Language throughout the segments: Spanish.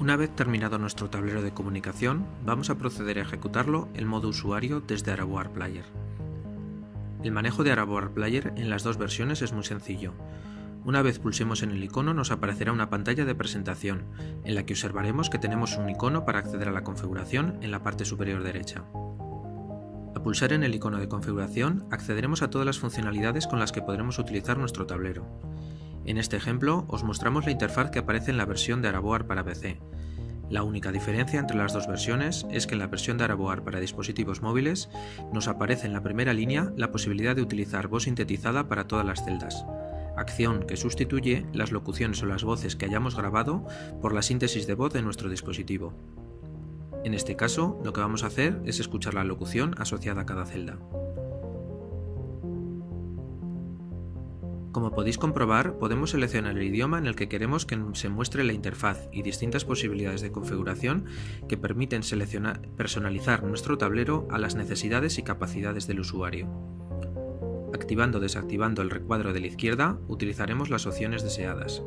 Una vez terminado nuestro tablero de comunicación, vamos a proceder a ejecutarlo en modo usuario desde Araboar Player. El manejo de Araboar Player en las dos versiones es muy sencillo. Una vez pulsemos en el icono nos aparecerá una pantalla de presentación, en la que observaremos que tenemos un icono para acceder a la configuración en la parte superior derecha. Al pulsar en el icono de configuración accederemos a todas las funcionalidades con las que podremos utilizar nuestro tablero. En este ejemplo os mostramos la interfaz que aparece en la versión de Araboar para PC. La única diferencia entre las dos versiones es que en la versión de Araboar para dispositivos móviles nos aparece en la primera línea la posibilidad de utilizar voz sintetizada para todas las celdas, acción que sustituye las locuciones o las voces que hayamos grabado por la síntesis de voz de nuestro dispositivo. En este caso, lo que vamos a hacer es escuchar la locución asociada a cada celda. Como podéis comprobar, podemos seleccionar el idioma en el que queremos que se muestre la interfaz y distintas posibilidades de configuración que permiten personalizar nuestro tablero a las necesidades y capacidades del usuario. Activando o desactivando el recuadro de la izquierda, utilizaremos las opciones deseadas.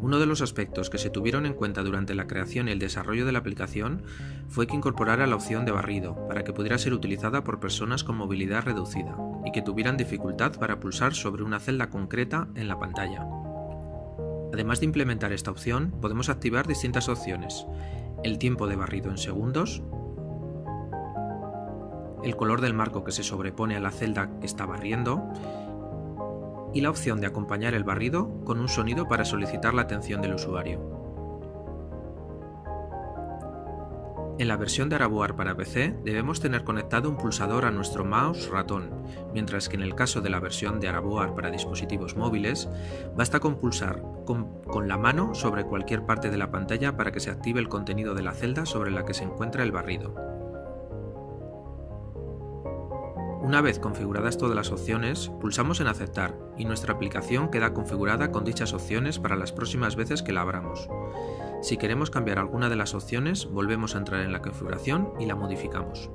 Uno de los aspectos que se tuvieron en cuenta durante la creación y el desarrollo de la aplicación fue que incorporara la opción de barrido para que pudiera ser utilizada por personas con movilidad reducida y que tuvieran dificultad para pulsar sobre una celda concreta en la pantalla. Además de implementar esta opción, podemos activar distintas opciones, el tiempo de barrido en segundos, el color del marco que se sobrepone a la celda que está barriendo, y la opción de acompañar el barrido con un sonido para solicitar la atención del usuario. En la versión de Araboar para PC debemos tener conectado un pulsador a nuestro mouse ratón, mientras que en el caso de la versión de Araboar para dispositivos móviles, basta con pulsar con, con, la mano sobre cualquier parte de la pantalla para que se active el contenido de la celda sobre la que se encuentra el barrido. Una vez configuradas todas las opciones, pulsamos en aceptar y nuestra aplicación queda configurada con dichas opciones para las próximas veces que la abramos. Si queremos cambiar alguna de las opciones, volvemos a entrar en la configuración y la modificamos.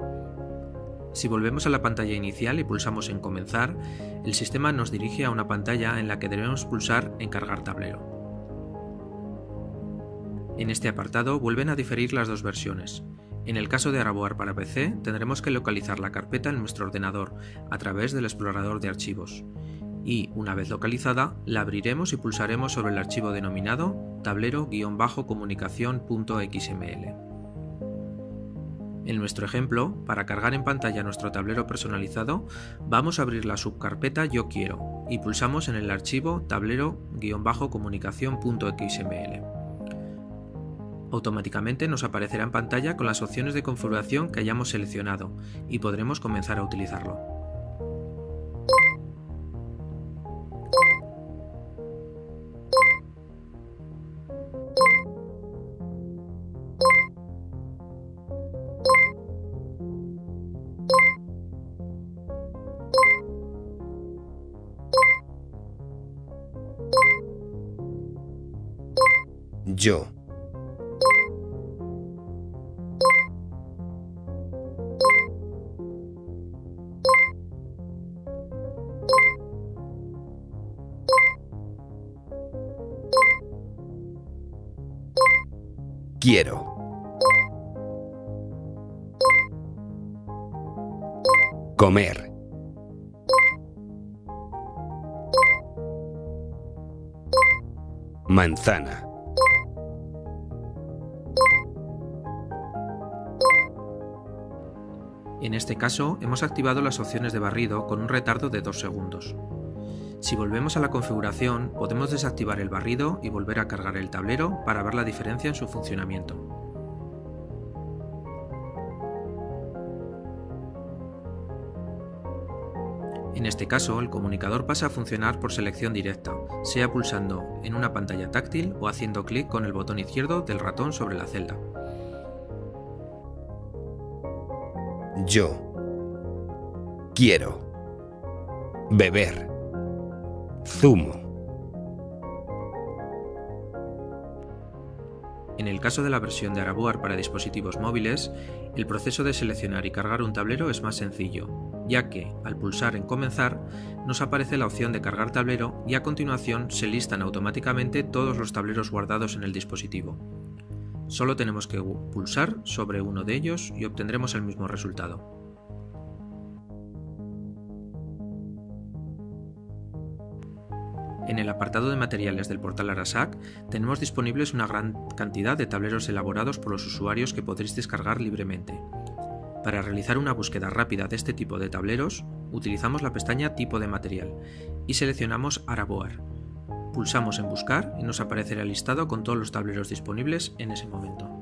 Si volvemos a la pantalla inicial y pulsamos en comenzar, el sistema nos dirige a una pantalla en la que debemos pulsar en cargar tablero. En este apartado vuelven a diferir las dos versiones. En el caso de Araboar para PC, tendremos que localizar la carpeta en nuestro ordenador a través del explorador de archivos. Y, una vez localizada, la abriremos y pulsaremos sobre el archivo denominado tablero-comunicación.xml. En nuestro ejemplo, para cargar en pantalla nuestro tablero personalizado, vamos a abrir la subcarpeta Yo quiero y pulsamos en el archivo tablero-comunicación.xml automáticamente nos aparecerá en pantalla con las opciones de configuración que hayamos seleccionado y podremos comenzar a utilizarlo. Yo Quiero. Comer. Manzana. En este caso, hemos activado las opciones de barrido con un retardo de 2 segundos. Si volvemos a la configuración, podemos desactivar el barrido y volver a cargar el tablero para ver la diferencia en su funcionamiento. En este caso, el comunicador pasa a funcionar por selección directa, sea pulsando en una pantalla táctil o haciendo clic con el botón izquierdo del ratón sobre la celda. Yo quiero beber zumo. En el caso de la versión de Araboar para dispositivos móviles, el proceso de seleccionar y cargar un tablero es más sencillo, ya que, al pulsar en Comenzar, nos aparece la opción de cargar tablero y a continuación se listan automáticamente todos los tableros guardados en el dispositivo. Solo tenemos que pulsar sobre uno de ellos y obtendremos el mismo resultado. En el apartado de materiales del portal Arasac tenemos disponibles una gran cantidad de tableros elaborados por los usuarios que podréis descargar libremente. Para realizar una búsqueda rápida de este tipo de tableros, utilizamos la pestaña Tipo de material y seleccionamos Araboar. Pulsamos en Buscar y nos aparecerá listado con todos los tableros disponibles en ese momento.